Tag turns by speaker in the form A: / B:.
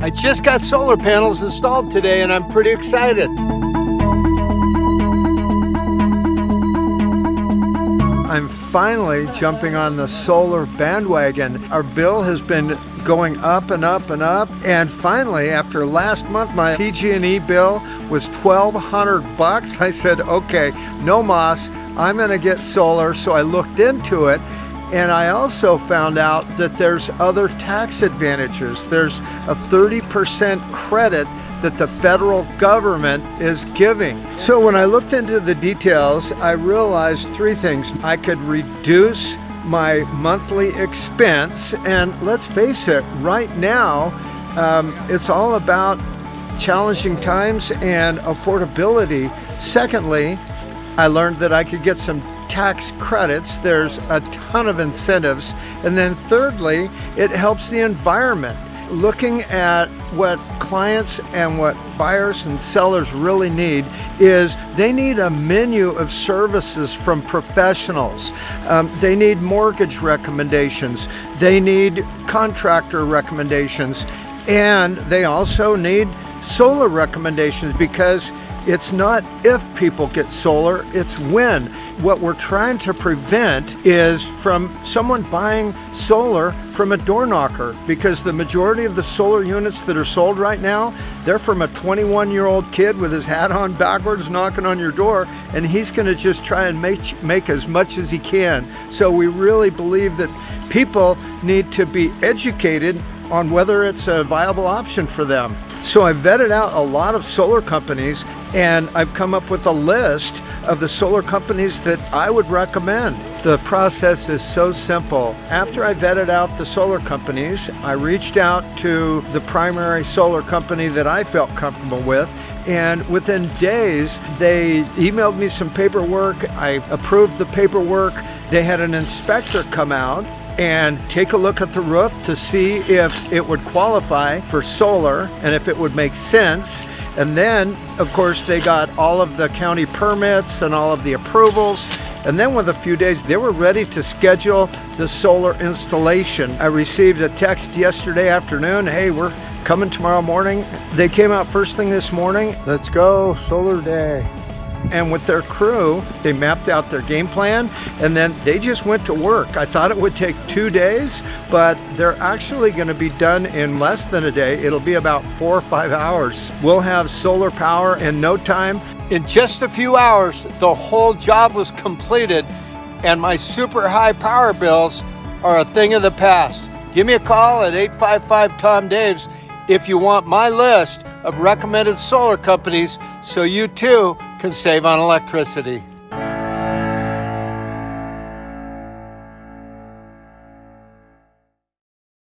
A: I just got solar panels installed today and I'm pretty excited. I'm finally jumping on the solar bandwagon. Our bill has been going up and up and up and finally after last month my PG&E bill was 1200 bucks. I said okay no moss I'm gonna get solar so I looked into it and I also found out that there's other tax advantages. There's a 30% credit that the federal government is giving. So when I looked into the details, I realized three things. I could reduce my monthly expense, and let's face it, right now, um, it's all about challenging times and affordability. Secondly, I learned that I could get some tax credits. There's a ton of incentives. And then thirdly, it helps the environment. Looking at what clients and what buyers and sellers really need is they need a menu of services from professionals. Um, they need mortgage recommendations. They need contractor recommendations. And they also need solar recommendations because it's not if people get solar, it's when. What we're trying to prevent is from someone buying solar from a door knocker because the majority of the solar units that are sold right now, they're from a 21 year old kid with his hat on backwards knocking on your door and he's gonna just try and make, make as much as he can. So we really believe that people need to be educated on whether it's a viable option for them. So I vetted out a lot of solar companies and I've come up with a list of the solar companies that I would recommend. The process is so simple. After I vetted out the solar companies, I reached out to the primary solar company that I felt comfortable with and within days they emailed me some paperwork. I approved the paperwork. They had an inspector come out and take a look at the roof to see if it would qualify for solar and if it would make sense. And then, of course, they got all of the county permits and all of the approvals. And then with a few days, they were ready to schedule the solar installation. I received a text yesterday afternoon, hey, we're coming tomorrow morning. They came out first thing this morning. Let's go, solar day and with their crew, they mapped out their game plan and then they just went to work. I thought it would take two days, but they're actually going to be done in less than a day. It'll be about four or five hours. We'll have solar power in no time. In just a few hours, the whole job was completed and my super high power bills are a thing of the past. Give me a call at 855 Tom Daves if you want my list of recommended solar companies so you too can save on electricity.